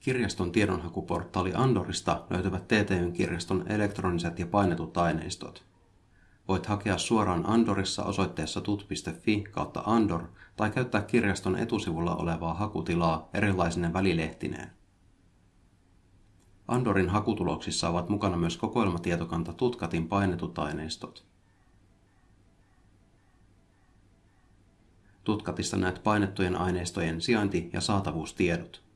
Kirjaston tiedonhakuportaali Andorista löytyvät TTYn kirjaston elektroniset ja painetut aineistot. Voit hakea suoraan Andorissa osoitteessa tut.fi kautta Andor tai käyttää kirjaston etusivulla olevaa hakutilaa erilaisine välilehtineen. Andorin hakutuloksissa ovat mukana myös kokoelmatietokanta Tutkatin painetut aineistot. Tutkatista näet painettujen aineistojen sijainti- ja saatavuustiedot.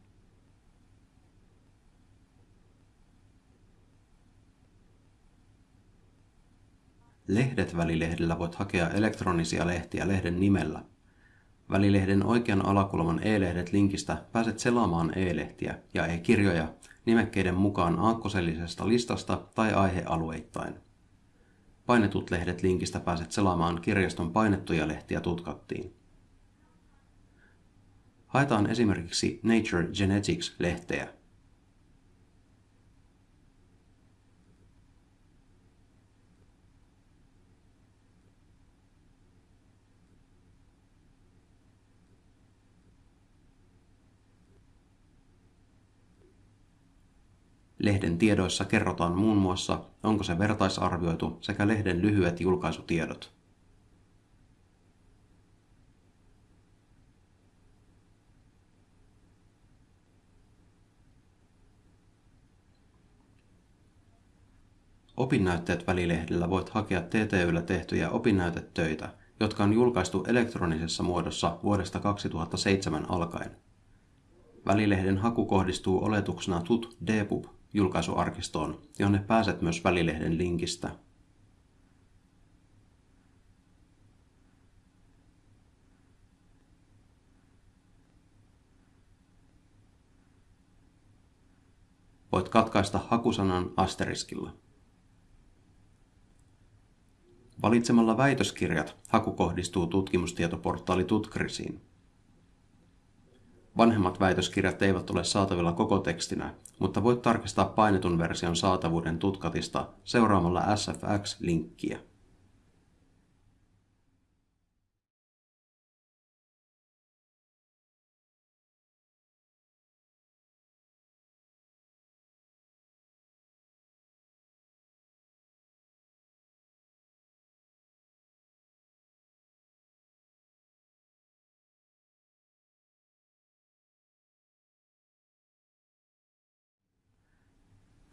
Lehdet välilehdellä voit hakea elektronisia lehtiä lehden nimellä. Välilehden oikean alakulman e-lehdet linkistä pääset selaamaan e-lehtiä ja e-kirjoja nimekkeiden mukaan aakkosellisesta listasta tai aihealueittain. Painetut lehdet linkistä pääset selaamaan kirjaston painettuja lehtiä tutkattiin. Haetaan esimerkiksi Nature Genetics-lehteä. Lehden tiedoissa kerrotaan muun muassa, onko se vertaisarvioitu sekä lehden lyhyet julkaisutiedot. Opinnäytteet välilehdellä voit hakea TTYllä tehtyjä opinnäytetöitä, jotka on julkaistu elektronisessa muodossa vuodesta 2007 alkaen. Välilehden haku kohdistuu oletuksena tut dpub julkaisuarkistoon, jonne pääset myös välilehden linkistä. Voit katkaista hakusanan asteriskilla. Valitsemalla väitöskirjat haku kohdistuu tutkimustietoportaali Tutkrisiin. Vanhemmat väitöskirjat eivät ole saatavilla koko tekstinä, mutta voit tarkistaa painetun version saatavuuden tutkatista seuraamalla SFX-linkkiä.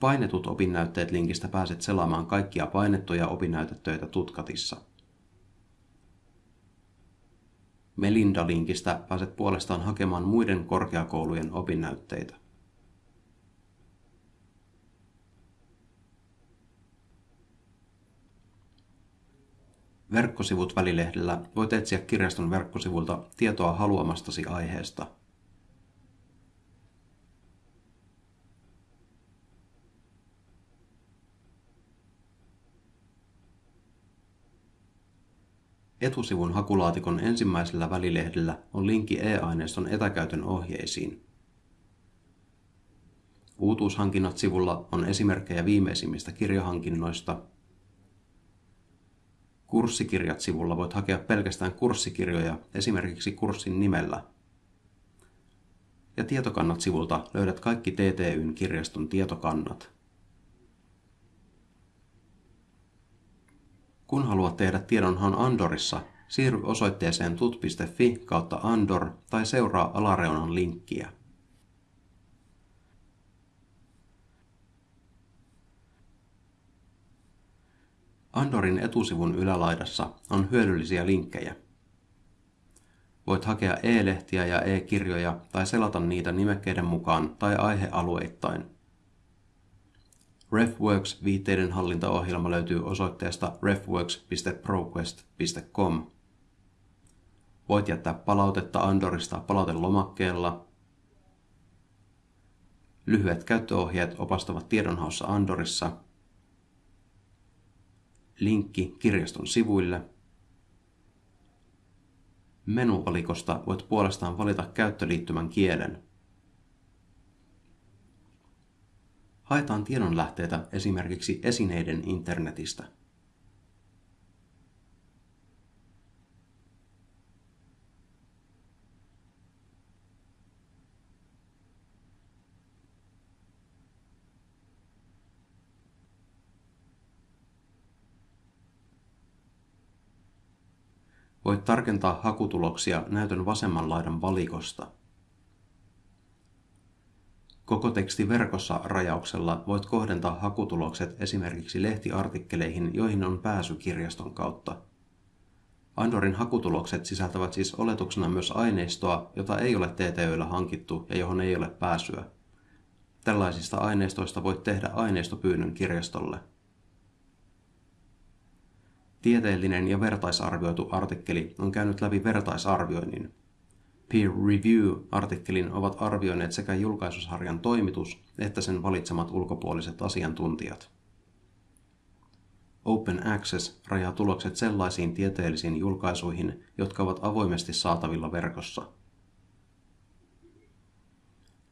Painetut opinnäytteet linkistä pääset selaamaan kaikkia painettuja opinnäytetöitä Tutkatissa. Melinda-linkistä pääset puolestaan hakemaan muiden korkeakoulujen opinnäytteitä. Verkkosivut välilehdellä voit etsiä kirjaston verkkosivulta tietoa haluamastasi aiheesta – Etusivun hakulaatikon ensimmäisellä välilehdellä on linkki e-aineiston etäkäytön ohjeisiin. Uutuushankinnat sivulla on esimerkkejä viimeisimmistä kirjahankinnoista. Kurssikirjat sivulla voit hakea pelkästään kurssikirjoja esimerkiksi kurssin nimellä. Ja tietokannat sivulta löydät kaikki TTYn kirjaston tietokannat. Kun haluat tehdä tiedonhaun Andorissa, siirry osoitteeseen tut.fi kautta Andor tai seuraa alareunan linkkiä. Andorin etusivun ylälaidassa on hyödyllisiä linkkejä. Voit hakea e-lehtiä ja e-kirjoja tai selata niitä nimekkeiden mukaan tai aihealueittain – RefWorks viitteiden hallintaohjelma löytyy osoitteesta refworks.proquest.com. Voit jättää palautetta Andorista palautelomakkeella. Lyhyet käyttöohjeet opastavat tiedonhaussa Andorissa. Linkki kirjaston sivuille. Menuvalikosta voit puolestaan valita käyttöliittymän kielen. haetaan tiedonlähteitä esimerkiksi esineiden internetistä. Voit tarkentaa hakutuloksia näytön vasemman laidan valikosta – Koko teksti verkossa rajauksella voit kohdentaa hakutulokset esimerkiksi lehtiartikkeleihin, joihin on pääsy kirjaston kautta. Andorin hakutulokset sisältävät siis oletuksena myös aineistoa, jota ei ole TTYllä hankittu ja johon ei ole pääsyä. Tällaisista aineistoista voit tehdä aineistopyynnön kirjastolle. Tieteellinen ja vertaisarvioitu artikkeli on käynyt läpi vertaisarvioinnin. Peer review-artikkelin ovat arvioineet sekä julkaisusarjan toimitus että sen valitsemat ulkopuoliset asiantuntijat. Open Access rajaa tulokset sellaisiin tieteellisiin julkaisuihin, jotka ovat avoimesti saatavilla verkossa.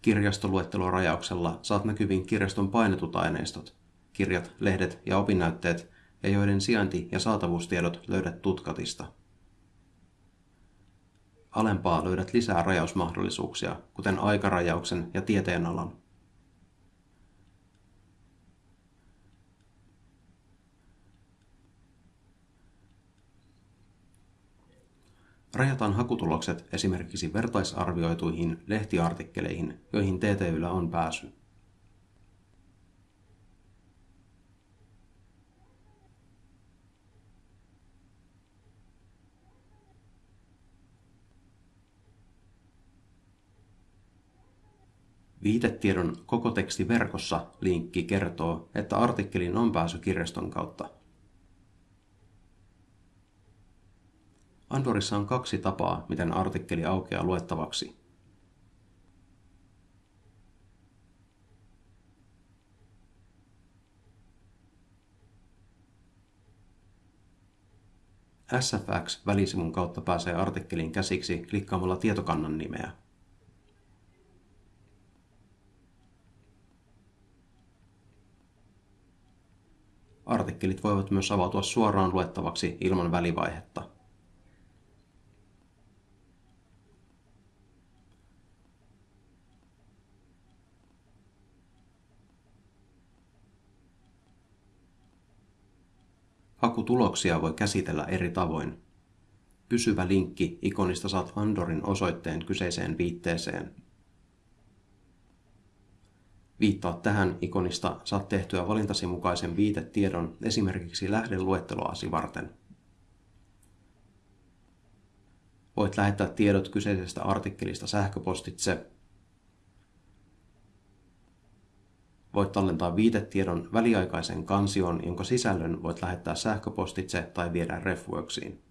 Kirjastoluettelorajauksella saat näkyviin kirjaston painetut aineistot, kirjat, lehdet ja opinnäytteet, ja joiden sijainti- ja saatavuustiedot löydät tutkatista. Alempaa löydät lisää rajausmahdollisuuksia, kuten aikarajauksen ja tieteenalan. Rajataan hakutulokset esimerkiksi vertaisarvioituihin lehtiartikkeleihin, joihin TTYllä on pääsy. Viitetiedon koko teksti verkossa linkki kertoo, että artikkelin on pääsy kirjaston kautta. Andorissa on kaksi tapaa, miten artikkeli aukeaa luettavaksi. SFX-välisivun kautta pääsee artikkelin käsiksi klikkaamalla tietokannan nimeä. Artikkelit voivat myös avautua suoraan luettavaksi ilman välivaihetta. Hakutuloksia voi käsitellä eri tavoin. Pysyvä linkki ikonista saat Andorin osoitteen kyseiseen viitteeseen. Viittaa tähän ikonista saat tehtyä valintasi mukaisen viitetiedon esimerkiksi lähdeluetteloasi varten. Voit lähettää tiedot kyseisestä artikkelista sähköpostitse. Voit tallentaa viitetiedon väliaikaisen kansioon, jonka sisällön voit lähettää sähköpostitse tai viedä RefWorksiin.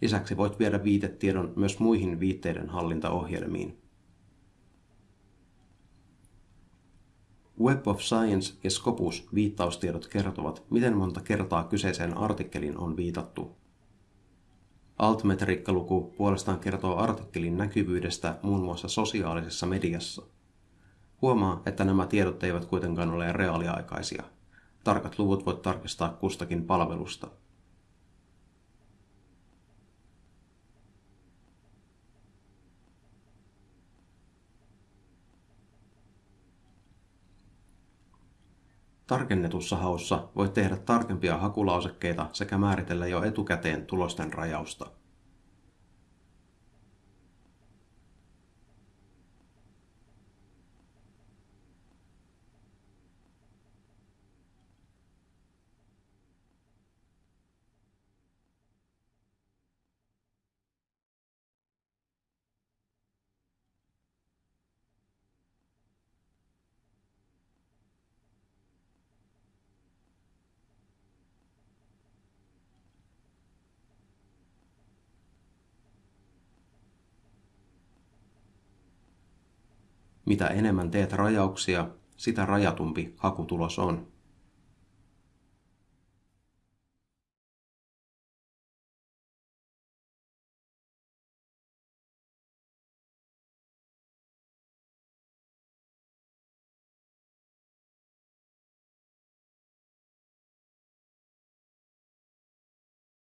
Lisäksi voit viedä viitetiedon myös muihin viitteiden hallintaohjelmiin. Web of Science ja Scopus viittaustiedot kertovat, miten monta kertaa kyseiseen artikkelin on viitattu. Altmetriikkaluku puolestaan kertoo artikkelin näkyvyydestä muun muassa sosiaalisessa mediassa. Huomaa, että nämä tiedot eivät kuitenkaan ole reaaliaikaisia. Tarkat luvut voit tarkistaa kustakin palvelusta. Tarkennetussa haussa voit tehdä tarkempia hakulausekkeita sekä määritellä jo etukäteen tulosten rajausta. Mitä enemmän teet rajauksia, sitä rajatumpi hakutulos on.